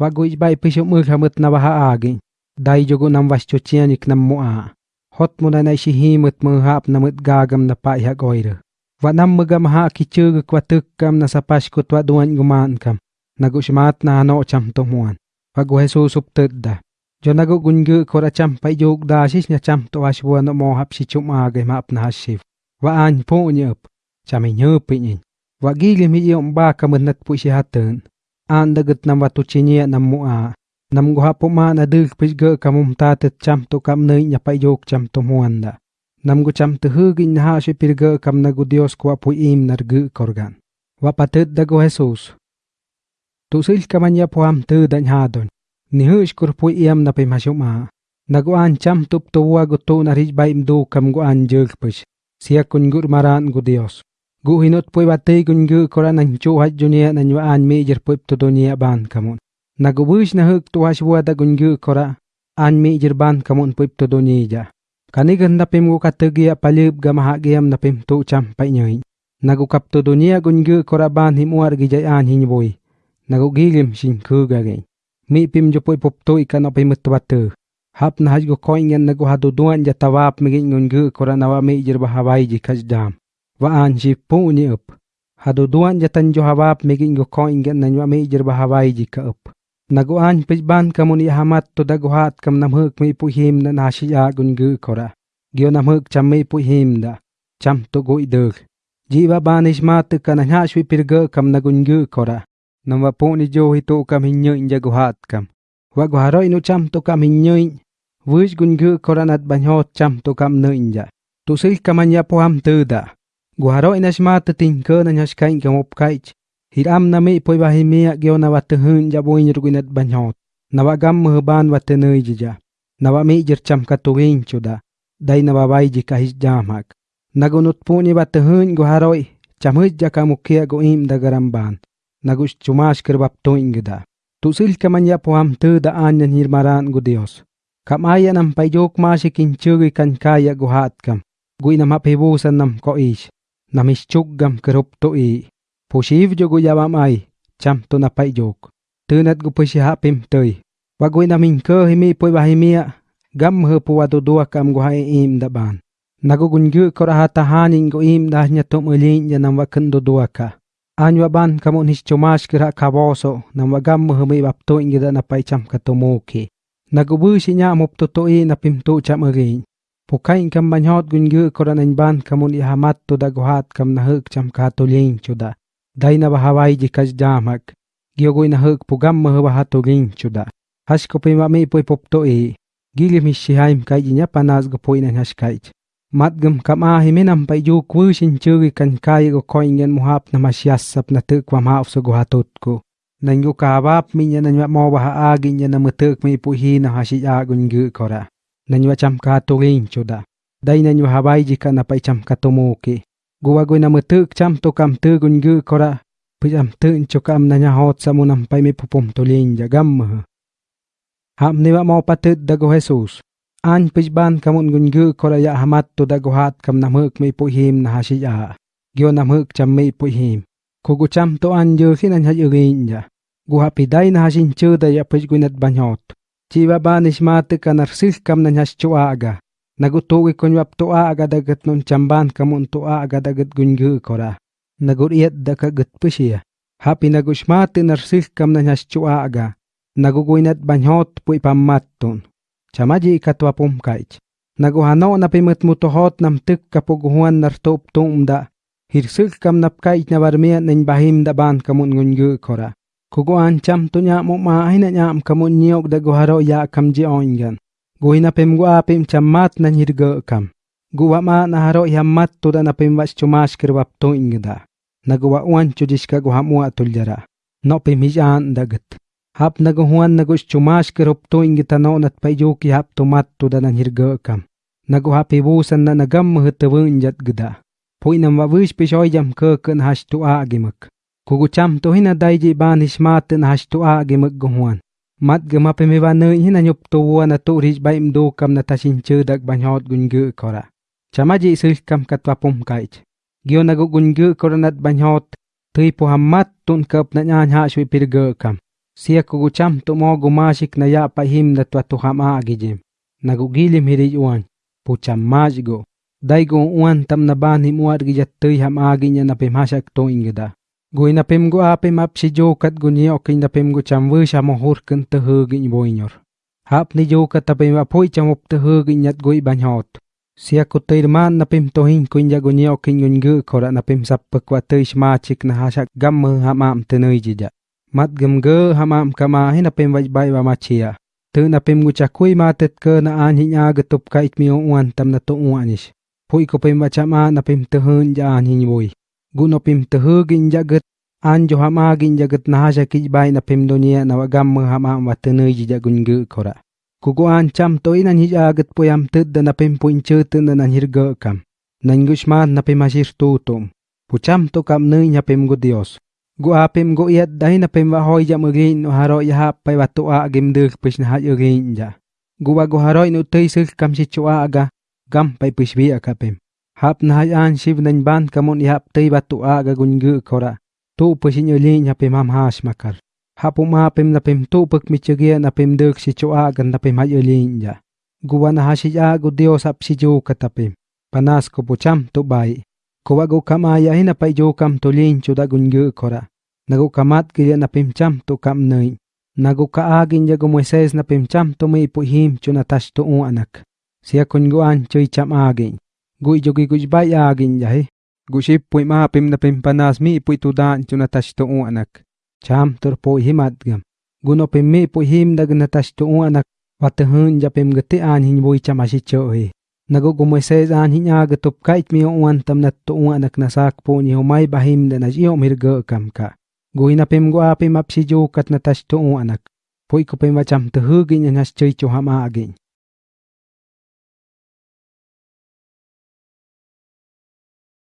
wagu ibai pisho mu khamut na baha agi. Dai jogu nam was nam mu hot mu na nai shi mut gagam na pa ya goira wa nam mu gam ha ki chug kam na sapas ku twa duan guman kam. Na gu shmat na no cham to muan. Wagu hesu tedda jo na gu gunge ko ra cham pai jog da shi nya cham to was bu no mo hap shi chum a ge map na shi wa an pu nyup cham i nyup mi yom ba kam na tpu shi ha an dagat nam watu chinia nam mua. Nam guha po ma na dil pisga kamum ta tet cham to kam nay nyapa yok cham to muanda. Nam gu cham tu hug in ha shi pirga kam na gu Dios kwa pu im nar gu korgan. Wapatet dago Jesus. Tu sil kamanya po am tu dan hadon. Ni hush kur pu iam na pimashuma. Nagu an cham tup to wa gu to na rich baim do kam gu an jil pish. Siya kun gur maran gu Dios. Gu hinot pui batei gun gu kora nan chu hat junia nan wa an me jer pup to dunia ban kamun nagubush na huk tu hash buada gun gu kora an me jer ban kamun pup to dunia kanigan na pim gu kategi apalib gamaha giam na pim tu cham pai nyoi. Nagu kap to dunia gun gu kora ban him war gi jai an hin boy nagu gilim shin ku ga ge. Mi pim jo pui pup to ikan pim tu. Batu hap na haj go koingen nagu hadu duan ja tawap mi gun gu kora nawa me jer bahawai ji kaj waanji puni up. Haduduan jatan jo habab megin go ko ingan nanwa me jirba hawai jika up. Naguan pijban kamuni hamat to daguhat kam namhuk me puhim na nashiya gungu kora. Gyo namhuk cham me puhim da. Cham to go idug. Jiwa banish matu kanahashwi pirga kam nagungu kora. Namwa puni jo hito kam hinyoin jaguhat kam. Waguharo inu cham to kam hinyoin. Vuj gungu koranat banyot cham to kam noinja. Tusil kamanya poham tuda. Tu da Guharo inas mata na nyas kain kam op kaich. Hiram na mi poi bahi miya gyo na wat hun ja boin ruginat banyot. Na wa gam muhban wat nui jija. Na wa mi jir cham katuwin chuda. Dai na wa bai ji kahis jamak. Nagunut puni wat hun guharoi. Cham huj ja kamukia go im da garamban. Nagus chumash kirbap to ingda. Tu sil kamanya po am tu da anyan hirmaran gu Dios. Kam aya nam payok masikin chugi kan kaya guhat kam. Gui nam hapibusan nam ko ish. namischugam kerup to i. Posiv jogo yawam ai, cham to na pai jok. Tunat gu pushi hapim toy wagoi namin ko himi poi bahimia gam he po wadudua kam gu hai im da ban. Nago gungu kora hata hanin go im da nya to mulin ya nam wakan do dua ka. Anwa ban kamu nis chumash kira kaboso nam wagam he mi bap to ingida na pai cham ka to moki mupto bu shi to i na pim to cham agin Pukain kam manhot gungu koran ban kamun ihamat to daguhat kam nahuk cham katulin chuda. Dai na bahawai ji kaj jamak. Gyogoy na pugam mahabaha to chuda. Hash ko pima mi poy pop e. Gili mi shihaim kai ji panas go poy na hash kai. Kam a himinam pa ju kwishin churi kan kai go koingen muhap na masyasap na tuk wa maaf so guhatot ko. Nangu kabap minya na mo baha agin nya na mutuk mi puhi na hashi agun gu kora nanywa cham ka to ring choda dai nanywa habai ji kana pai cham ka to guwa goi na mutuk cham to kam tu gun gu kora. Pijam tu chokam nanya hot samunam pai me pupum to lin ja gam ham ni wa mau patut dago jesus. An pijban kamun gun gu kora ya hamat to dago hat kam namuk me puhim na hasiya gyo namuk cham me puhim kugu cham to an yu khinan ha yu ja guha pidai na hasin chu da ya pijgunat banyot. Chiva ba nishmati kanar silkam na aga. Nagutugi kunyap tua aga dagat nun chamban kamun tua aga dagat gunggu kora. Nagur iat daka gat pishia. Hapi nagushmati nar silkam na nyash chua aga. Naguguinat banyot pui pammatun. Chamaji ikatwa pumkaich. Naguhano na pimit mutuhot nam tuk kapuguhuan nar tuptung hirsil Hir silkam napkaich na barmiya nin bahim da kamun gunggu kora. Kuguan cham tu nya mo ma hina nya am kamu nyok da guharo ya kam ji oingan. Guhina pem gu apim cham mat na nyirga kam. Guwa ma na haro ya mat tu da na pem was chumash kir wap to ingda. Na guwa uan chudiska guha mua tuljara. No pem hijan dagat. Hap na guhuan na gus chumash kir up to ingita no nat pa ki hap tu mat tu da na nyirga kam. Na guha pibusan na nagam mahutawin jat gda. Pui nam wa wish pishoy jam ke kan hash tu a agimak. Kugucham to hina daiji ban hishmat na hashtua gemagguan. Mat gemape meva na hina nyop to wa na to rich baim do kam na tashin chudak banyot gungu kora. Chamaji sil kam katwa pum kaich. Giona go gungu kora nat banyot. Tui puhamat tun kap na nyan ha shui pirgu kam. Sia kugucham to mo gumashik na ya pahim na twa tuham agijim. Nagugilim hirij uan. Pucham majgo. Daigo uan tam na ban himuar gijat tui ham aginya na pimashak to ingida. Gui na pim gu ape map si jokat gunyi okin na pim gu cham wisha mohur kin te hugin boinyor. Hap ni jokat tapim apoy cham up te hugin yat gui banyhot. Sia ku man na pim tohin kun ya gunyi okin gun gu kora na pim sappak wa tuy shmachik na hasak gamme ham am te nui jija. Mat gem ge ham am kama hin na pim waj bai wa machia. Tư na pim gu chakui matet ke na an hin aga tup kait mi uan tam na to uanish. Pui ko pim wa cham an na pim te hun ja an hin boi gunopim pim te jagat an jo ham agin jagat na hasak ik bai na pim dunia na wagam hama ham am wa te jija gun gu kora. Kuguan cham to inan hij agat poyam tud da napim puin chutun na nan hirga kam. Nan gushman napim ashir tutum. Pucham to kam nui napim gu Dios. Gu apim gu yat dai na pim wa hoi jam ugin no haro ya hap pay watu a gim duk pish na haj ugin ja. Gu wa gu haro inu tei sil kam si chua aga, gam pai pish bi akapim. Hap na hai an shiv nain ban kamun ihap tei batu a ga kora. Tu pesi nyoli nyape mam hash makar. Hapu ma um pem pem tu pek michegia na pem dek si choa ga na pem hai yoli nja. Guwa na ya gu dio sap si jo katapim. Panas ko pucham tu bai. Kowa gu kamaya hina pai jo kam tu lin chuda gunggu kora. Nagu kamat kiri ya na pem cham tu kam nain. Nagu ka ya gu jago Moises na pimcham tu ipuhim chuna tashto un anak. Siya kunguan chuy cham agin. Gui jogi gui bai agin ja he. Ship pui ma pim na pim panas mi pui tu dan chuna tash tu anak. cham tur po himat gam guno pim me pui him dag na tash tu anak wat hun ja pim gate an hin boi chama si cho he nago go moises an hin ag tup kait mi on tam na tu anak na sak po ni homai bahim da na jio mir ga kam ka. Go ina pem go apem ap si jo kat na tash tu anak pui ko pem wacham tu hu gin na chei cho hama agin